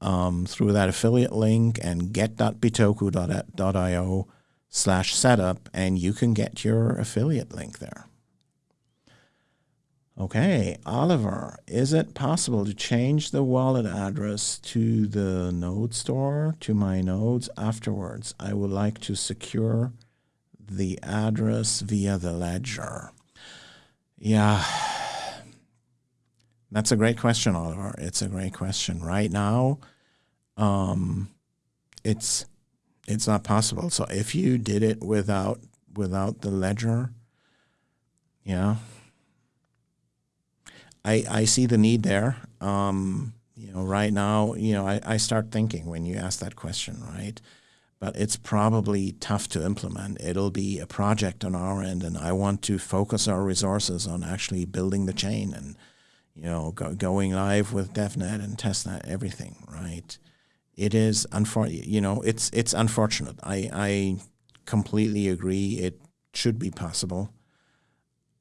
um, through that affiliate link and get.bitoku.io slash setup, and you can get your affiliate link there. Okay, Oliver, is it possible to change the wallet address to the node store to my nodes afterwards? I would like to secure the address via the ledger? Yeah, that's a great question, Oliver. It's a great question. Right now, um, it's it's not possible. So if you did it without without the ledger, yeah, I I see the need there. Um, you know, right now, you know, I, I start thinking when you ask that question, right? But it's probably tough to implement. It'll be a project on our end, and I want to focus our resources on actually building the chain and, you know, go, going live with DevNet and testnet, everything, right? It is unfortunate, you know, it's it's unfortunate. I I completely agree. It should be possible,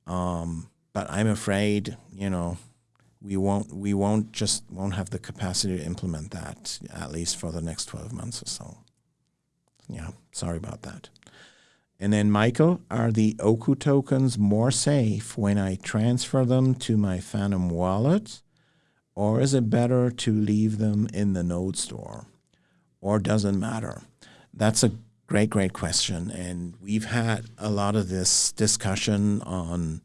um, but I'm afraid, you know, we won't we won't just won't have the capacity to implement that at least for the next 12 months or so yeah, sorry about that. And then, Michael, are the Oku tokens more safe when I transfer them to my Phantom wallet? Or is it better to leave them in the node store? Or doesn't matter? That's a great, great question. And we've had a lot of this discussion on,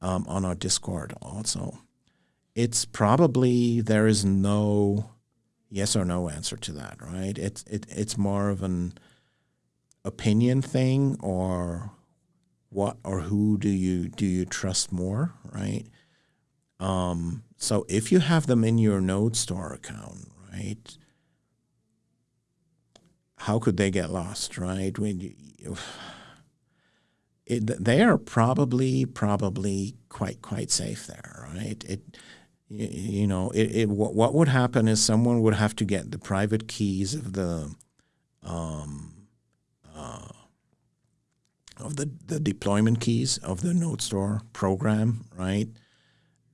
um, on our Discord also. It's probably, there is no yes or no answer to that, right? It's, it, it's more of an, opinion thing or what or who do you do you trust more, right? Um, so if you have them in your node store account, right? How could they get lost, right? When you, it, they are probably probably quite quite safe there, right? It you, know it, it what would happen is someone would have to get the private keys of the um, uh, of the, the deployment keys of the node store program, right?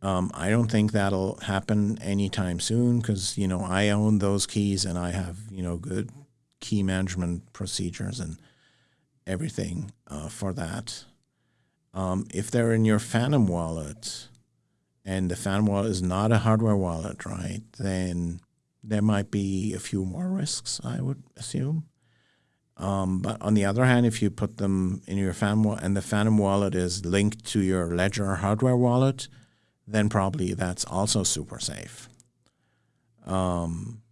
Um, I don't think that'll happen anytime soon because, you know, I own those keys and I have, you know, good key management procedures and everything uh, for that. Um, if they're in your Phantom wallet and the Phantom wallet is not a hardware wallet, right, then there might be a few more risks, I would assume. Um, but on the other hand, if you put them in your Phantom wallet and the Phantom wallet is linked to your Ledger hardware wallet, then probably that's also super safe. Um,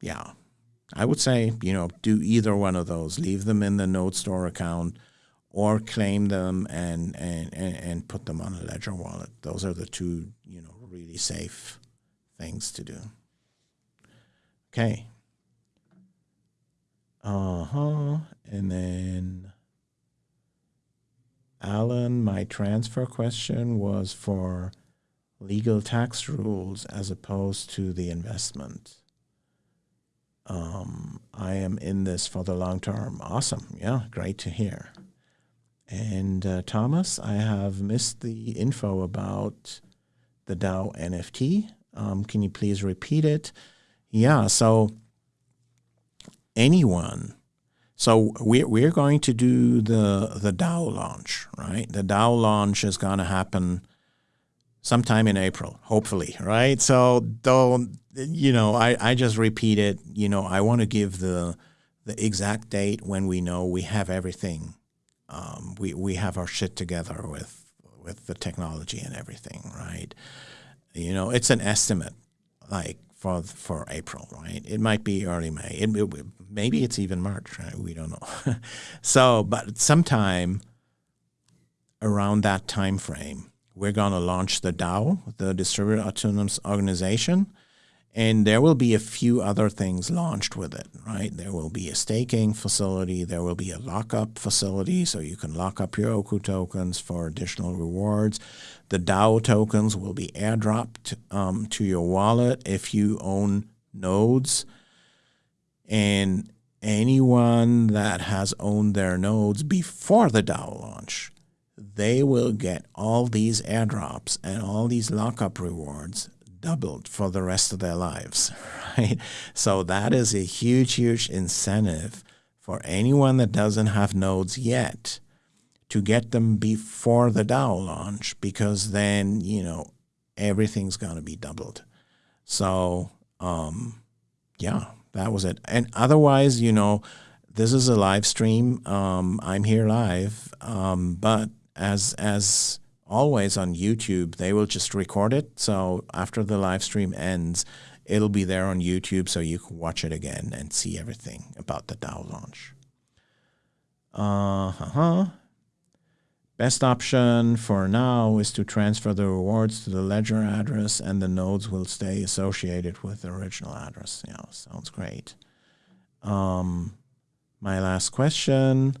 yeah, I would say, you know, do either one of those. Leave them in the Node Store account or claim them and, and, and, and put them on a Ledger wallet. Those are the two, you know, really safe things to do. Okay. Uh huh. And then Alan, my transfer question was for legal tax rules as opposed to the investment. Um, I am in this for the long term. Awesome. Yeah, great to hear. And uh, Thomas, I have missed the info about the DAO NFT. Um, can you please repeat it? Yeah, so anyone. So we're, we're going to do the the DAO launch, right? The DAO launch is going to happen sometime in April, hopefully, right? So don't you know? I, I just repeat it. You know, I want to give the the exact date when we know we have everything. Um, we we have our shit together with with the technology and everything, right? You know, it's an estimate, like for for April, right? It might be early May. It, it, maybe it's even March. Right? We don't know. so, but sometime around that time frame, we're going to launch the DAO, the Distributed Autonomous Organization, and there will be a few other things launched with it, right? There will be a staking facility. There will be a lockup facility, so you can lock up your Oku tokens for additional rewards. The DAO tokens will be airdropped um, to your wallet if you own nodes. And anyone that has owned their nodes before the DAO launch, they will get all these airdrops and all these lockup rewards doubled for the rest of their lives, right? So that is a huge, huge incentive for anyone that doesn't have nodes yet to get them before the DAO launch because then, you know, everything's going to be doubled. So, um, yeah, that was it. And otherwise, you know, this is a live stream. Um, I'm here live, um, but as as always on YouTube. They will just record it. So after the live stream ends, it'll be there on YouTube so you can watch it again and see everything about the DAO launch. Uh huh. Best option for now is to transfer the rewards to the ledger address and the nodes will stay associated with the original address. Yeah, sounds great. Um, my last question.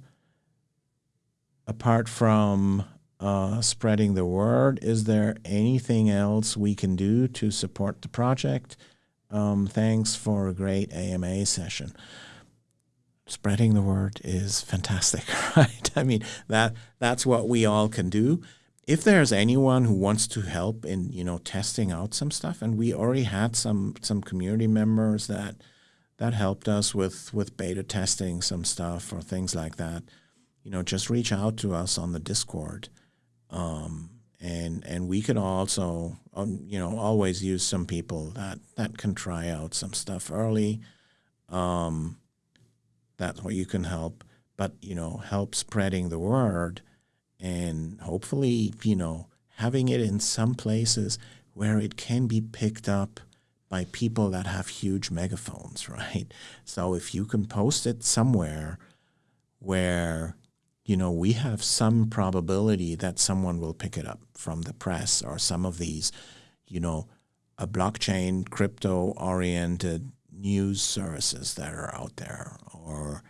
Apart from uh, spreading the word. Is there anything else we can do to support the project? Um, thanks for a great AMA session. Spreading the word is fantastic, right? I mean that that's what we all can do. If there's anyone who wants to help in you know testing out some stuff, and we already had some some community members that that helped us with with beta testing some stuff or things like that, you know, just reach out to us on the Discord um, and and we can also um, you know always use some people that that can try out some stuff early. Um, that's where you can help, but you know help spreading the word, and hopefully you know having it in some places where it can be picked up by people that have huge megaphones, right? So if you can post it somewhere where you know, we have some probability that someone will pick it up from the press or some of these, you know, a blockchain crypto oriented news services that are out there or,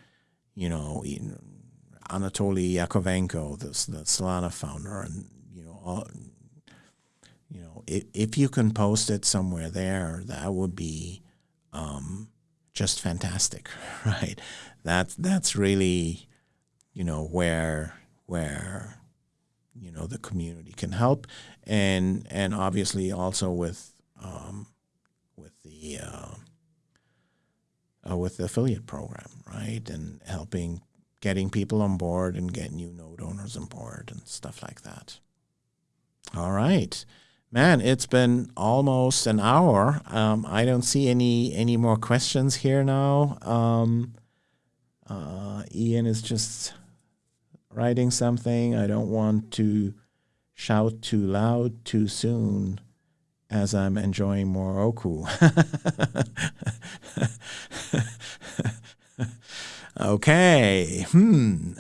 you know, Anatoly Yakovenko, the, the Solana founder, and, you know, all, you know, if, if you can post it somewhere there, that would be um, just fantastic, right? That's that's really you know, where where you know the community can help, and and obviously also with um, with the uh, uh, with the affiliate program, right, and helping getting people on board and getting new node owners on board and stuff like that. All right. Man, it's been almost an hour. Um, I don't see any any more questions here now. Um, uh, Ian is just writing something. I don't want to shout too loud too soon as I'm enjoying more Oku. okay. Hmm.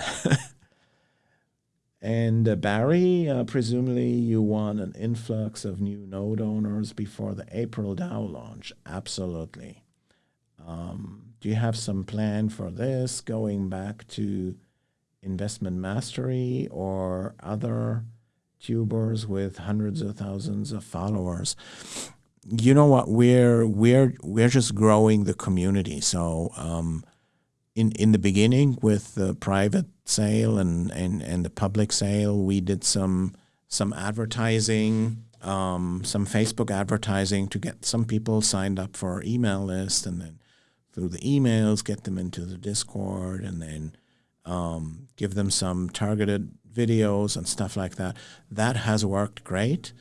and uh, Barry, uh, presumably you want an influx of new node owners before the April DAO launch. Absolutely. Um, do you have some plan for this going back to investment mastery or other tubers with hundreds of thousands of followers. You know what? We're we're we're just growing the community. So um, in in the beginning with the private sale and and and the public sale we did some some advertising um, some facebook advertising to get some people signed up for our email list and then through the emails, get them into the Discord, and then um, give them some targeted videos and stuff like that. That has worked great.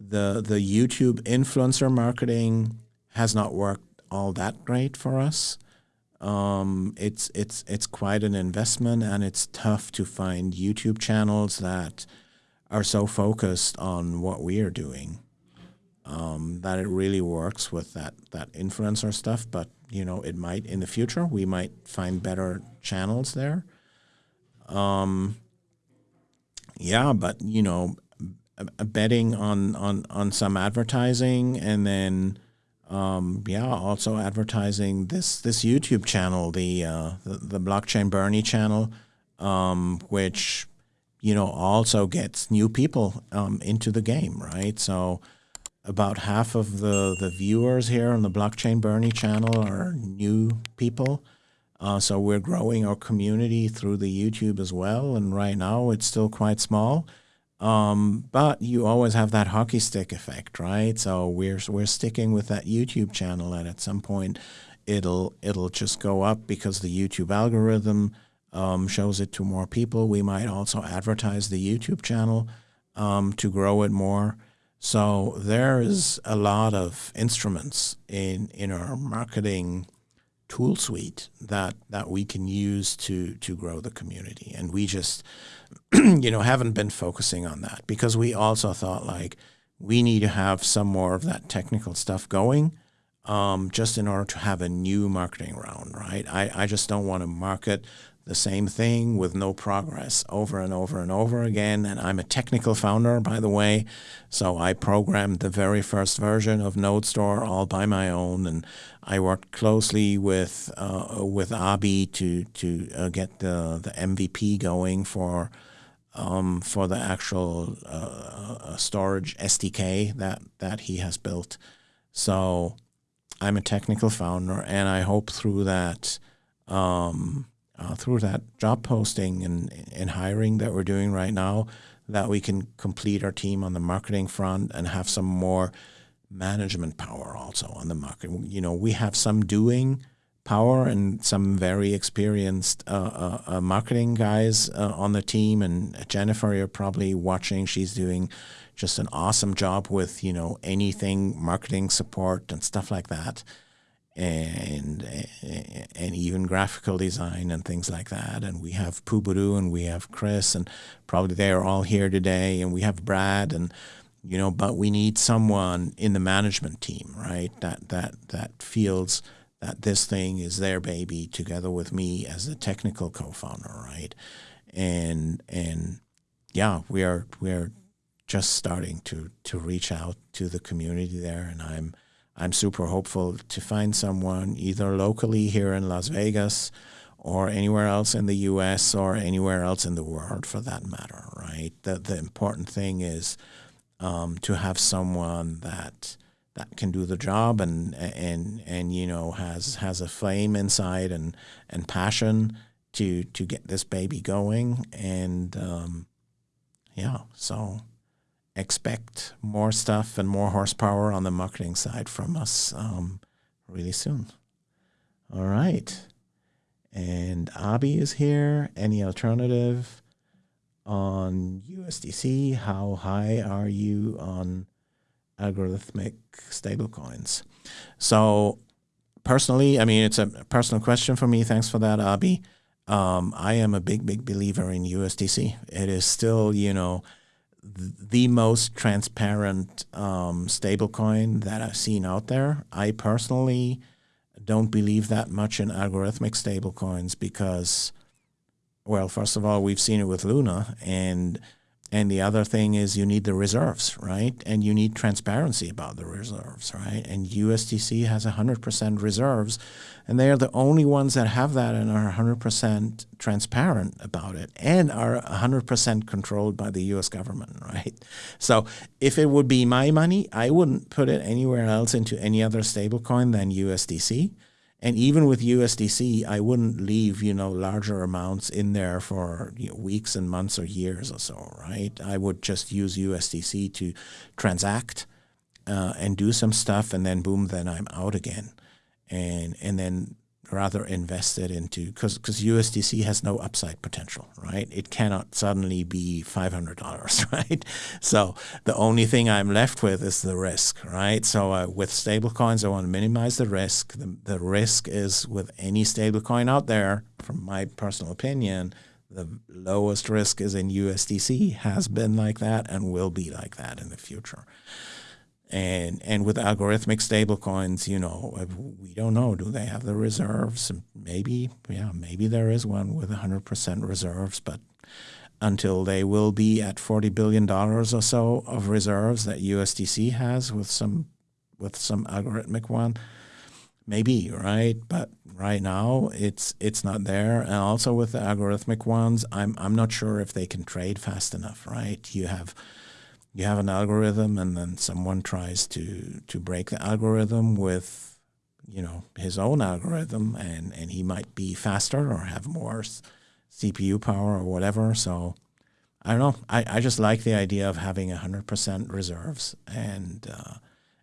The the YouTube influencer marketing has not worked all that great for us. Um, it's it's it's quite an investment, and it's tough to find YouTube channels that are so focused on what we are doing um, that it really works with that that influencer stuff. But you know, it might in the future we might find better channels there. Um, yeah, but you know, betting on on on some advertising and then um, yeah, also advertising this this YouTube channel, the uh, the, the blockchain Bernie channel, um, which you know also gets new people um, into the game, right? So about half of the the viewers here on the blockchain Bernie channel are new people. Uh, so we're growing our community through the YouTube as well, and right now it's still quite small. Um, but you always have that hockey stick effect, right? So we're we're sticking with that YouTube channel, and at some point, it'll it'll just go up because the YouTube algorithm um, shows it to more people. We might also advertise the YouTube channel um, to grow it more. So there is a lot of instruments in in our marketing tool suite that that we can use to to grow the community, and we just you know, haven't been focusing on that because we also thought like we need to have some more of that technical stuff going um, just in order to have a new marketing round, right? I, I just don't want to market the same thing with no progress over and over and over again. And I'm a technical founder, by the way. So I programmed the very first version of NodeStore all by my own. And I worked closely with uh, with Abi to, to uh, get the, the MVP going for um, for the actual uh, storage SDK that, that he has built. So I'm a technical founder, and I hope through that um, uh, through that job posting and, and hiring that we're doing right now that we can complete our team on the marketing front and have some more management power also on the market. You know, we have some doing power and some very experienced uh, uh, uh marketing guys uh, on the team. And Jennifer, you're probably watching. She's doing just an awesome job with you know anything marketing support and stuff like that and and even graphical design and things like that. And we have Puburu and we have Chris and probably they are all here today. And we have Brad and you know, but we need someone in the management team, right? That that that feels that this thing is their baby together with me as the technical co-founder, right? And and yeah, we are we are just starting to to reach out to the community there, and I'm I'm super hopeful to find someone either locally here in Las Vegas or anywhere else in the US or anywhere else in the world for that matter, right? The, the important thing is um, to have someone that that can do the job and and and you know has has a flame inside and and passion to to get this baby going and um, yeah so expect more stuff and more horsepower on the marketing side from us um, really soon. All right. And Abi is here. Any alternative on USDC? How high are you on algorithmic stablecoins? So, personally, I mean, it's a personal question for me. Thanks for that, Abi. Um, I am a big, big believer in USDC. It is still, you know, the most transparent um, stablecoin that I've seen out there. I personally don't believe that much in algorithmic stablecoins because, well, first of all, we've seen it with Luna, and and the other thing is you need the reserves, right? And you need transparency about the reserves, right? And USDC has 100% reserves, and they are the only ones that have that and are 100% transparent about it and are 100% controlled by the US government, right? So if it would be my money, I wouldn't put it anywhere else into any other stablecoin than USDC and even with USDC, I wouldn't leave, you know, larger amounts in there for you know, weeks and months or years or so, right? I would just use USDC to transact uh, and do some stuff, and then boom, then I'm out again. And and then rather invested into because because USDC has no upside potential, right? It cannot suddenly be five hundred dollars, right? So the only thing I'm left with is the risk, right? So uh, with stablecoins, I want to minimize the risk. The, the risk is with any stablecoin out there, from my personal opinion, the lowest risk is in USDC, has been like that, and will be like that in the future and and with algorithmic stablecoins, you know, uh, we don't know. Do they have the reserves? Maybe, yeah, maybe there is one with 100% reserves, but until they will be at 40 billion dollars or so of reserves that USDC has with some with some algorithmic one, maybe right. But right now, it's it's not there. And also with the algorithmic ones, I'm I'm not sure if they can trade fast enough. Right, you have you have an algorithm and then someone tries to to break the algorithm with you know his own algorithm and and he might be faster or have more CPU power or whatever. So I don't know. I, I just like the idea of having 100% reserves and uh,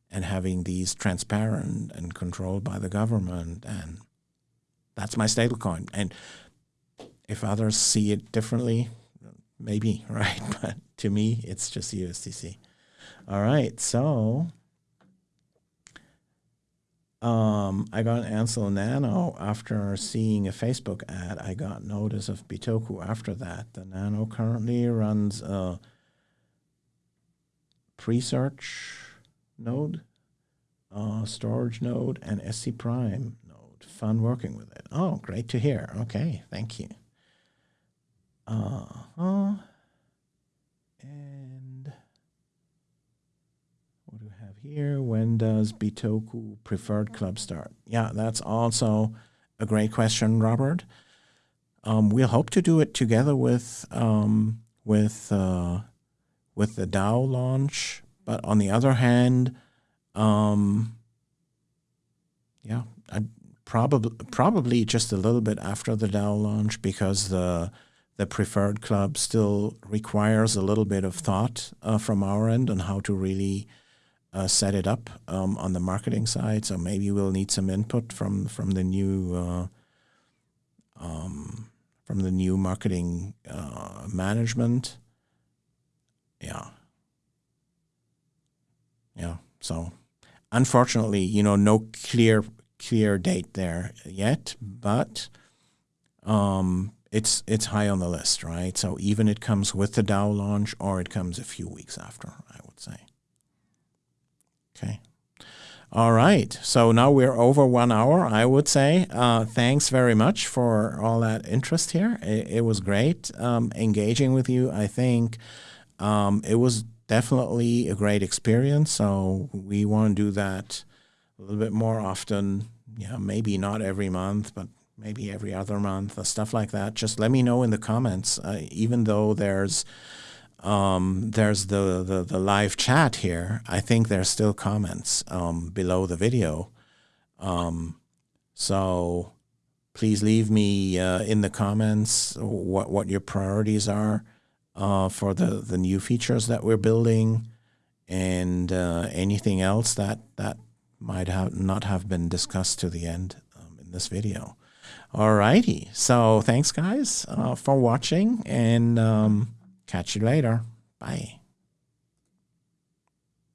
and having these transparent and controlled by the government. And that's my stablecoin and if others see it differently maybe right but to me, it's just USDC. All right, so um, I got an Ansel Nano after seeing a Facebook ad. I got notice of Bitoku after that. The Nano currently runs a Presearch node, a Storj node, and ScPrime node. Fun working with it. Oh, great to hear. Okay, thank you. Uh huh. And what do we have here? When does Bitoku Preferred Club start? Yeah, that's also a great question, Robert. Um, we'll hope to do it together with um, with uh, with the DAO launch, but on the other hand, um, yeah, I probably probably just a little bit after the DAO launch because the the preferred club still requires a little bit of thought uh, from our end on how to really uh, set it up um, on the marketing side. So maybe we'll need some input from from the new uh, um, from the new marketing uh, management. Yeah, yeah. So unfortunately, you know, no clear clear date there yet, but um, it's it's high on the list, right? So even it comes with the DAO launch or it comes a few weeks after, I would say. Okay. All right. So now we're over one hour, I would say. Uh, thanks very much for all that interest here. It, it was great um, engaging with you. I think um, it was definitely a great experience. So we want to do that a little bit more often. Yeah, maybe not every month, but maybe every other month, uh, stuff like that. Just let me know in the comments. Uh, even though there's um, there's the, the, the live chat here, I think there's still comments um, below the video. Um, so please leave me uh, in the comments what what your priorities are uh, for the the new features that we're building, and uh, anything else that that might have not have been discussed to the end um, in this video. All righty. So thanks, guys, uh, for watching, and um, catch you later. Bye.